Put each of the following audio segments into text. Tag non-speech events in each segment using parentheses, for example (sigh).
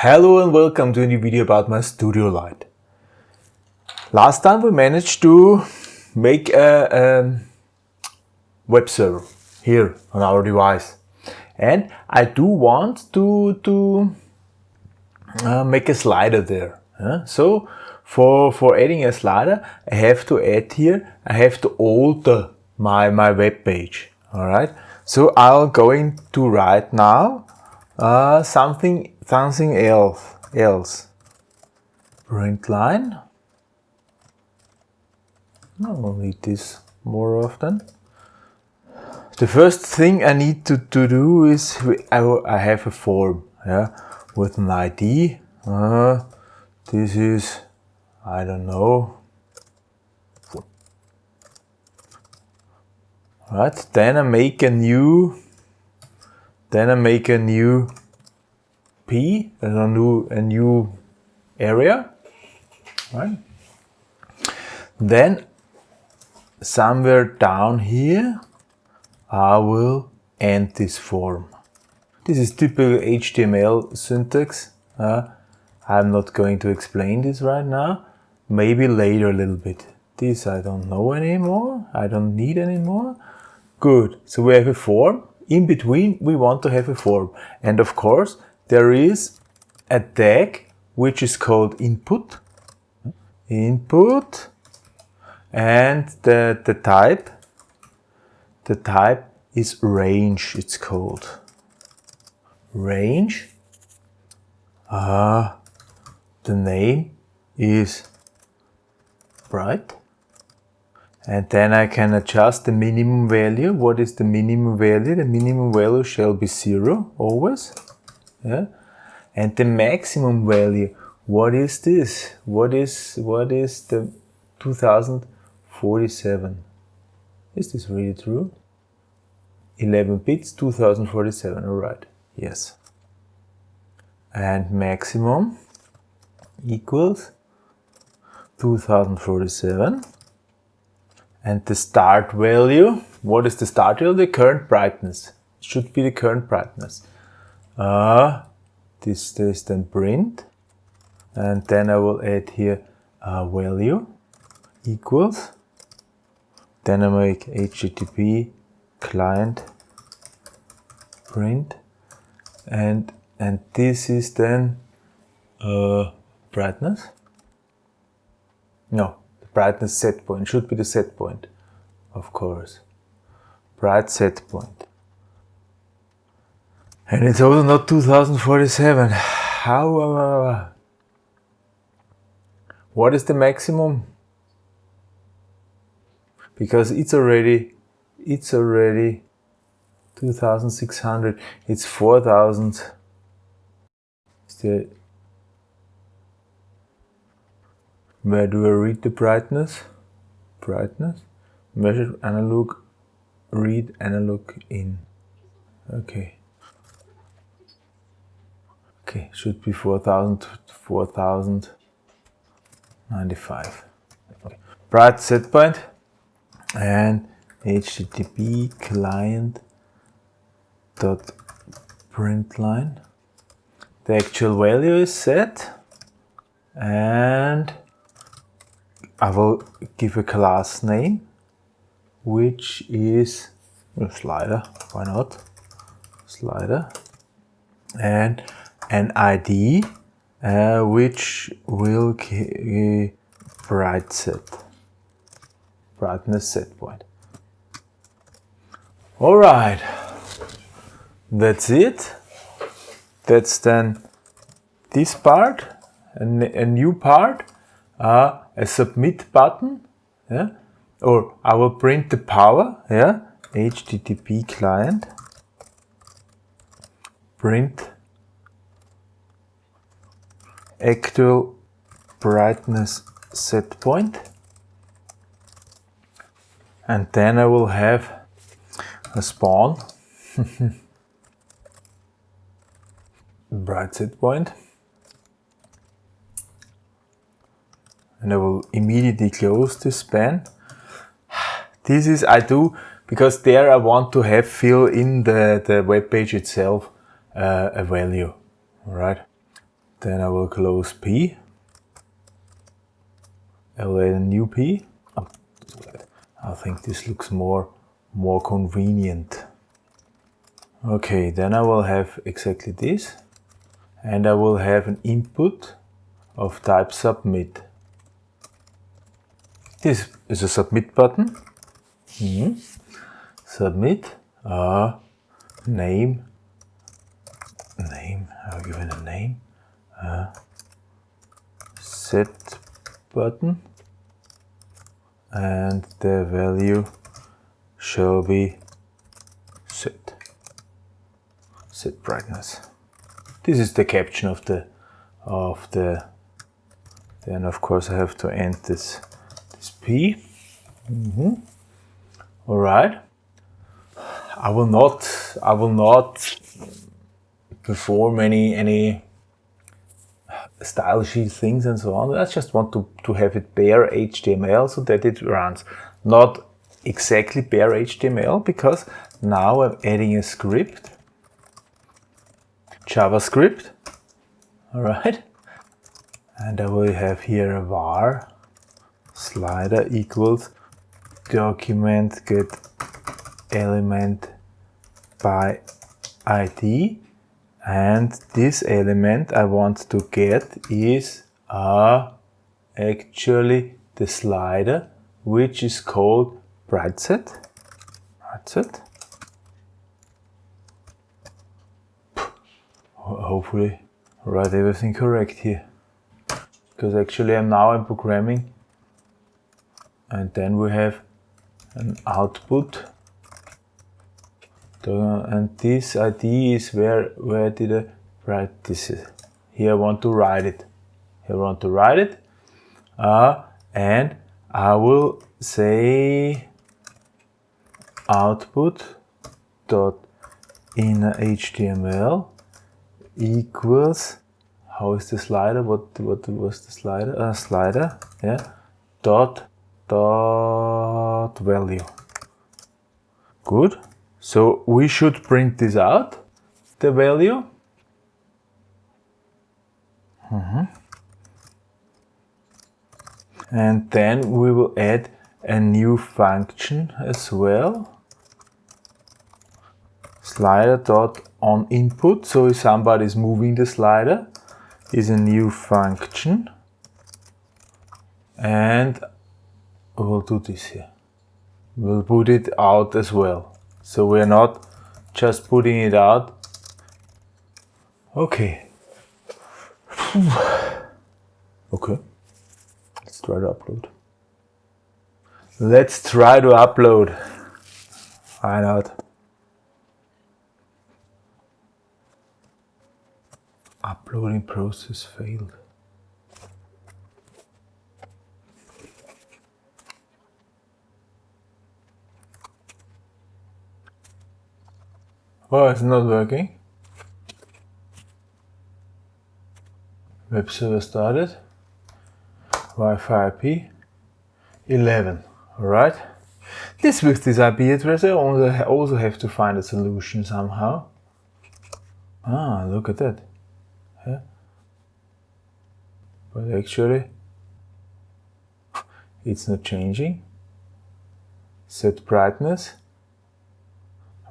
Hello and welcome to a new video about my studio light. Last time we managed to make a, a, web server here on our device and I do want to, to uh, make a slider there. So for, for adding a slider I have to add here, I have to alter my, my web page. Alright, so I'm going to write now uh, something something else else print line? I will need this more often. The first thing I need to, to do is I, I have a form yeah with an ID uh, this is I don't know. Right then I make a new then I make a new P, a new, a new area, right? Then somewhere down here, I will end this form. This is typical HTML syntax. Uh, I'm not going to explain this right now. Maybe later a little bit. This I don't know anymore. I don't need anymore. Good. So we have a form. In between, we want to have a form. And of course, there is a tag which is called input. Input. And the, the type. The type is range it's called. Range. Uh, the name is bright. And then I can adjust the minimum value. What is the minimum value? The minimum value shall be zero always yeah? and the maximum value what is this? What is what is the 2047 is this really true? 11 bits 2047 all right yes. And maximum equals 2047 and the start value what is the start value? The current brightness. It should be the current brightness uh, this is then print. And then I will add here a value equals. Then I make HTTP client print. And and this is then uh, brightness. No the brightness set point. Should be the set point of course. Bright set point and it's also not 2047. How? Uh, what is the maximum? Because it's already, it's already 2600. It's 4000. the where do I read the brightness? Brightness, measure analog, read analog in. Okay. Okay, should be 4000 4095. Okay. Bright set point and HTTP client dot print line. The actual value is set and I will give a class name which is a slider, why not? Slider and an ID uh, which will bright set. Brightness set point. All right, that's it. That's then this part, a, a new part, uh, a submit button, yeah, or I will print the power, yeah, HTTP client, print actual brightness set point and then I will have a span (laughs) bright set point and I will immediately close this span. (sighs) This is I do because there I want to have fill in the, the web page itself uh, a value, all right? Then I will close P. I add a new P. Oh, think this looks more, more convenient. Okay, then I will have exactly this. And I will have an input of type submit. This is a submit button. Mm -hmm. Submit uh, name name I'll give it a name set button and the value shall be set. Set brightness. This is the caption of the of the then of course I have to end this this P. Mm -hmm. all right. I will not I will not perform any any style sheet things and so on. I just want to, to have it bare HTML so that it runs. Not exactly bare HTML because now I'm adding a script, JavaScript, all right. And I will have here a var slider equals document get element by ID and this element I want to get is uh, actually the slider which is called brightset brightset hopefully write everything correct here. Because actually I'm now in programming. And then we have an output and this ID is where where did I write this? Here I want to write it. Here I want to write it. Uh, and I will say output dot in HTML equals how is the slider? What what was the slider? Uh, slider yeah. Dot dot value. Good so we should print this out, the value. Mm -hmm. And then we will add a new function as well. Slider dot on input. So if somebody is moving the slider, is a new function. And we'll do this here. We'll put it out as well. So we're not just putting it out. Okay. (sighs) okay. Let's try to upload. Let's try to upload. Why not? Uploading process failed. Oh, it's not working. Web server started. Wi-Fi IP 11. Alright. This with this IP address I also have to find a solution somehow. Ah, look at that. Yeah. But actually it's not changing. Set brightness.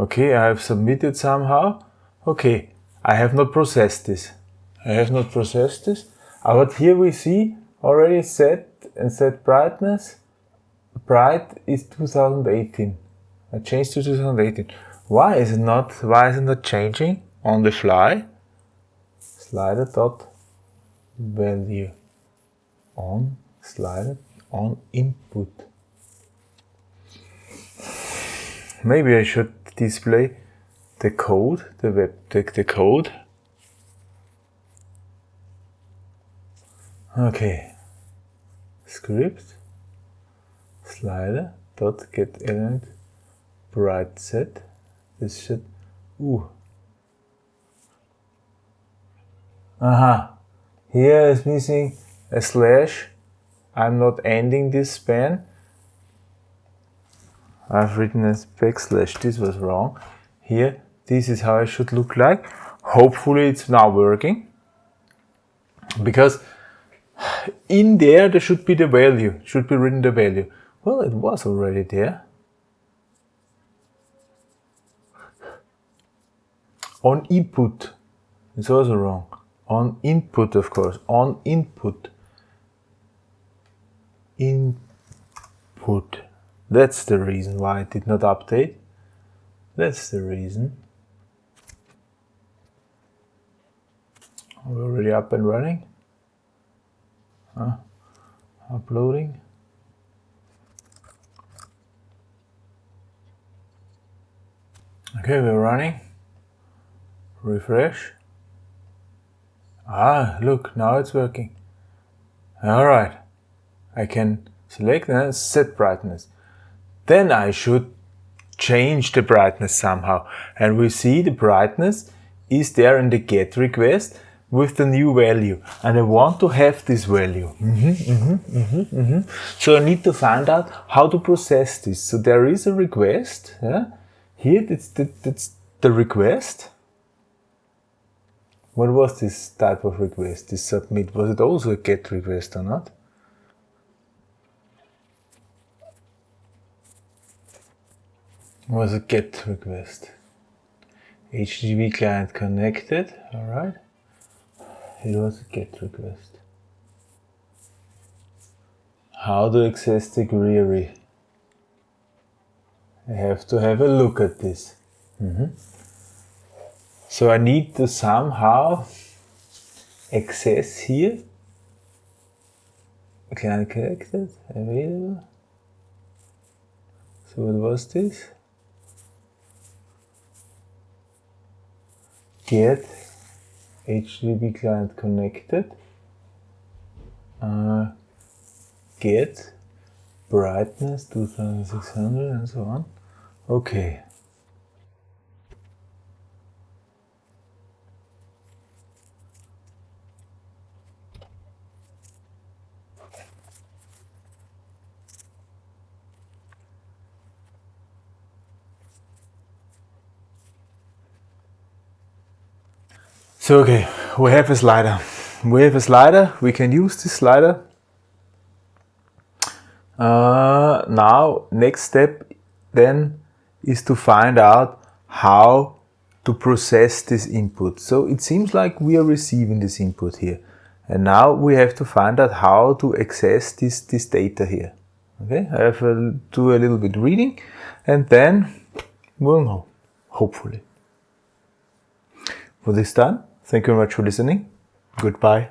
Okay, I have submitted somehow. Okay, I have not processed this. I have not processed this. Uh, but here we see already set and set brightness. Bright is 2018. I changed to 2018. Why is it not? Why is it not changing on the fly? Slider dot value on slider on input. Maybe I should display the code, the web, the, the code. Okay, script slider dot get element bright set. This should ooh. Aha, here is missing a slash. I'm not ending this span. I've written a backslash, this was wrong. Here, this is how it should look like. Hopefully it's now working. because in there there should be the value, should be written the value. Well, it was already there. On input, it's also wrong. On input, of course, on input. Input. That's the reason why it did not update. That's the reason. We're already up and running. Huh? Uploading. Okay, we're running. Refresh. Ah, look, now it's working. Alright. I can select and set brightness. Then I should change the brightness somehow. And we see the brightness is there in the get request with the new value. And I want to have this value. Mm -hmm, mm -hmm, mm so I need to find out how to process this. So there is a request. Yeah? Here, that's that's the request. What was this type of request, this submit? Was it also a GET request or not? Was a GET request. HTTP client connected, alright. It was a GET request. How to access the query? I have to have a look at this. Mm -hmm. So I need to somehow access here. Client connected, available. So what was this? Get HTTP client connected. Uh, get brightness 2600 and so on. Okay. So okay, we have a slider. We have a slider, we can use this slider. Uh, now, next step then is to find out how to process this input. So it seems like we are receiving this input here. And now we have to find out how to access this, this data here. Okay, I have to do a little bit reading and then we'll know, hopefully. For this time, Thank you very much for listening. Goodbye.